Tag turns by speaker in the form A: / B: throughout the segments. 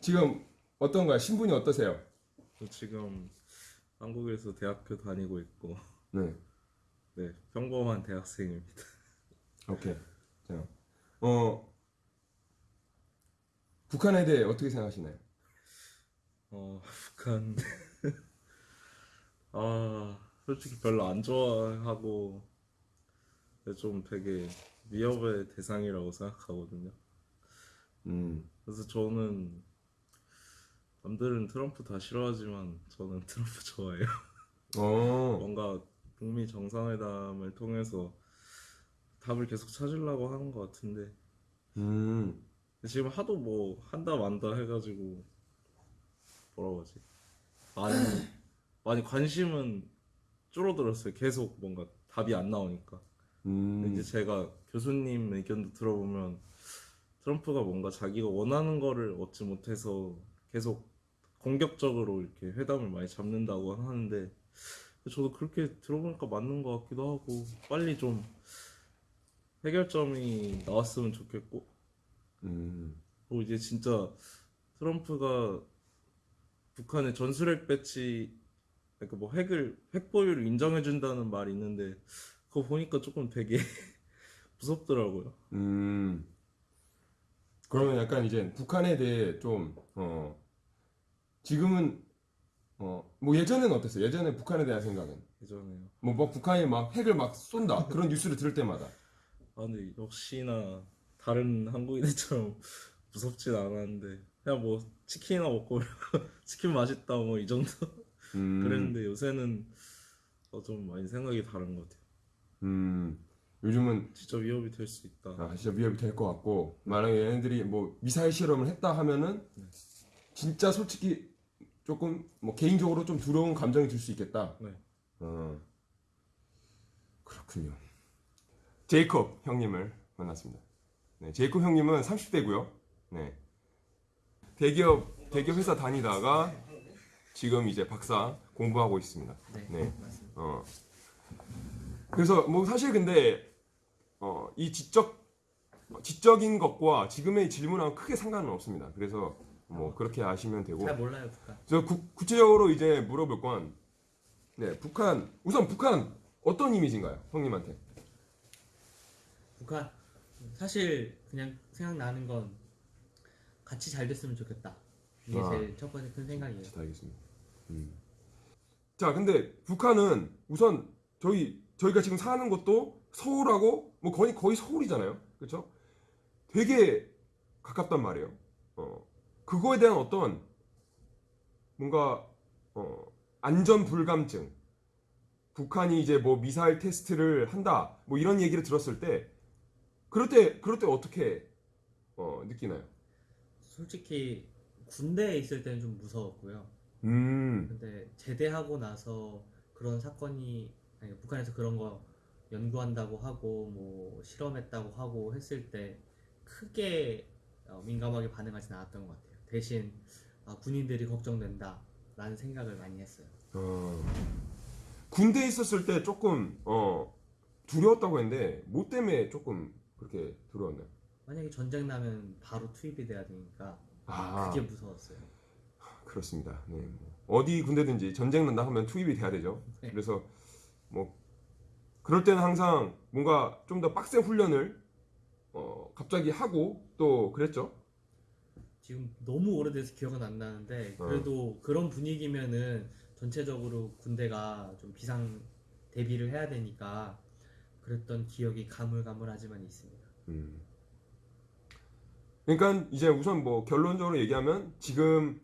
A: 지금 어떤가요? 신분이 어떠세요?
B: 저 지금 한국에서 대학교 다니고 있고
A: 네.
B: 네 평범한 대학생입니다.
A: 오케이. 자, 어 북한에 대해 어떻게 생각하시나요?
B: 어 북한 아 솔직히 별로 안 좋아하고 좀 되게 위협의 대상이라고 생각하거든요.
A: 음,
B: 그래서 저는 남들은 트럼프 다 싫어하지만 저는 트럼프 좋아해요.
A: 어,
B: 뭔가 북미 정상회담을 통해서 답을 계속 찾으려고 하는 것 같은데
A: 음,
B: 지금 하도 뭐 한다 만다 해가지고 뭐라고 하지 많이 많이 관심은 줄어들었어요. 계속 뭔가 답이 안 나오니까.
A: 음,
B: 이제 제가 교수님 의견도 들어보면 트럼프가 뭔가 자기가 원하는 거를 얻지 못해서 계속 공격적으로 이렇게 회담을 많이 잡는다고 하는데 저도 그렇게 들어보니까 맞는 것 같기도 하고 빨리 좀 해결점이 나왔으면 좋겠고
A: 음,
B: 그리고 이제 진짜 트럼프가 북한의 전술핵 배치 그러니까 뭐 핵을 핵 보유를 인정해 준다는 말이 있는데 그거 보니까 조금 되게 무섭더라고요.
A: 음. 그러면 약간 이제 북한에 대해 좀 어, 지금은 어, 뭐 예전에는 어땠어요? 예전에 북한에 대한 생각은
B: 예전에요.
A: 뭐, 막 북한이 막 핵을 막 쏜다 그런 뉴스를 들을 때마다
B: 아 근데 역시나 다른 한국인들처럼 무섭진 않았는데 그냥 뭐 치킨이나 먹고 치킨 맛있다 뭐 이 정도
A: 음,
B: 그랬는데 요새는 어, 좀 많이 생각이 다른 것 같아요.
A: 음, 요즘은
B: 진짜 위협이 될 수 있다.
A: 아, 진짜 위협이 될 것 같고 만약에 얘네들이 뭐 미사일 실험을 했다 하면은 진짜 솔직히 조금 뭐 개인적으로 좀 두려운 감정이 들 수 있겠다.
B: 네.
A: 어, 그렇군요. 제이콥 형님을 만났습니다. 네, 제이콥 형님은 30대고요. 네. 대기업 대기업 회사 다니다가 지금 이제 박사 공부하고 있습니다.
C: 네,
A: 네. 어. 그래서 뭐 사실 근데 어, 이 지적 지적인 것과 지금의 질문하고 크게 상관은 없습니다. 그래서 뭐 그렇게 아시면 되고.
C: 잘 몰라요 북한.
A: 저 구, 구체적으로 이제 물어볼 건 네, 북한 우선 북한 어떤 이미지인가요, 형님한테?
C: 북한 사실 그냥 생각나는 건 같이 잘 됐으면 좋겠다. 이게
A: 아.
C: 제일 첫 번째 큰 생각이에요.
A: 자, 알겠습니다. 음. 자, 근데 북한은 우선 저희 저희가 지금 사는 곳도 서울하고 뭐 거의 거의 서울이잖아요, 그렇죠? 되게 가깝단 말이에요. 어, 그거에 대한 어떤 뭔가 어, 안전 불감증, 북한이 이제 뭐 미사일 테스트를 한다, 뭐 이런 얘기를 들었을 때, 그럴 때 그럴 때 어떻게 어, 느끼나요?
C: 솔직히 군대에 있을 때는 좀 무서웠고요.
A: 음,
C: 근데 제대하고 나서 그런 사건이 아니, 북한에서 그런 거 연구한다고 하고 뭐 실험했다고 하고 했을 때 크게 어, 민감하게 반응하진 않았던 것 같아요. 대신 아, 군인들이 걱정된다라는 생각을 많이 했어요.
A: 어, 군대에 있었을 때 조금 어, 두려웠다고 했는데 뭐 때문에 조금 그렇게 두려웠나요?
C: 만약에 전쟁 나면 바로 투입이 돼야 되니까
A: 아
C: 그게 무서웠어요.
A: 그렇습니다. 네, 뭐 어디 군대든지 전쟁 난다 하면 투입이 돼야 되죠.
C: 네.
A: 그래서 뭐 그럴 때는 항상 뭔가 좀 더 빡센 훈련을 어, 갑자기 하고 또 그랬죠.
C: 지금 너무 오래돼서 기억은 안 나는데
A: 어.
C: 그래도 그런 분위기면은 전체적으로 군대가 좀 비상 대비를 해야 되니까 그랬던 기억이 가물가물하지만 있습니다.
A: 음. 그러니까 이제 우선 뭐 결론적으로 얘기하면 지금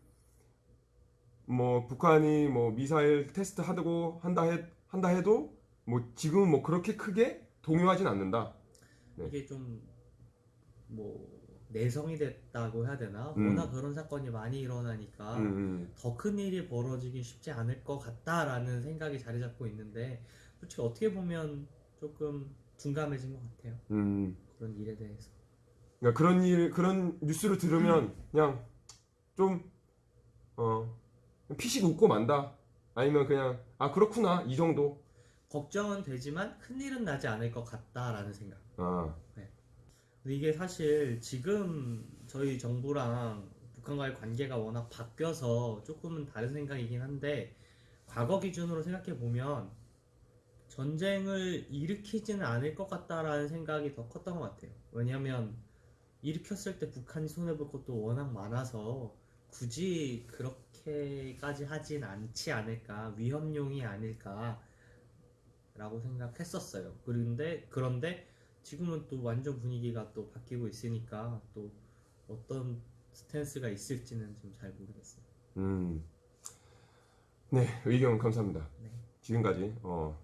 A: 뭐 북한이 뭐 미사일 테스트 하고 한다 해 한다 해도 뭐 지금은 뭐 그렇게 크게 동요하진 않는다. 네.
C: 이게 좀 뭐 내성이 됐다고 해야 되나?
A: 음.
C: 워낙 그런 사건이 많이 일어나니까
A: 음, 음.
C: 더큰 일이 벌어지기 쉽지 않을 것 같다라는 생각이 자리 잡고 있는데 솔직히 어떻게 보면 조금 둔감해진 것 같아요.
A: 음.
C: 그런 일에 대해서.
A: 그러니까 그런 일 그런 뉴스를 들으면 그냥 좀 어, 피식 웃고 만다. 아니면 그냥 아 그렇구나 이 정도.
C: 걱정은 되지만 큰 일은 나지 않을 것 같다라는 생각.
A: 아,
C: 이게 사실 지금 저희 정부랑 북한과의 관계가 워낙 바뀌어서 조금은 다른 생각이긴 한데 과거 기준으로 생각해 보면 전쟁을 일으키지는 않을 것 같다라는 생각이 더 컸던 것 같아요. 왜냐하면 일으켰을 때 북한이 손해 볼 것도 워낙 많아서 굳이 그렇게까지 하진 않지 않을까 위험용이 아닐까라고 생각했었어요. 그런데 그런데 지금은 또 완전 분위기가 또 바뀌고 있으니까 또 어떤 스탠스가 있을지는 좀 잘 모르겠어요.
A: 음. 네, 의견 감사합니다.
C: 네.
A: 지금까지 어,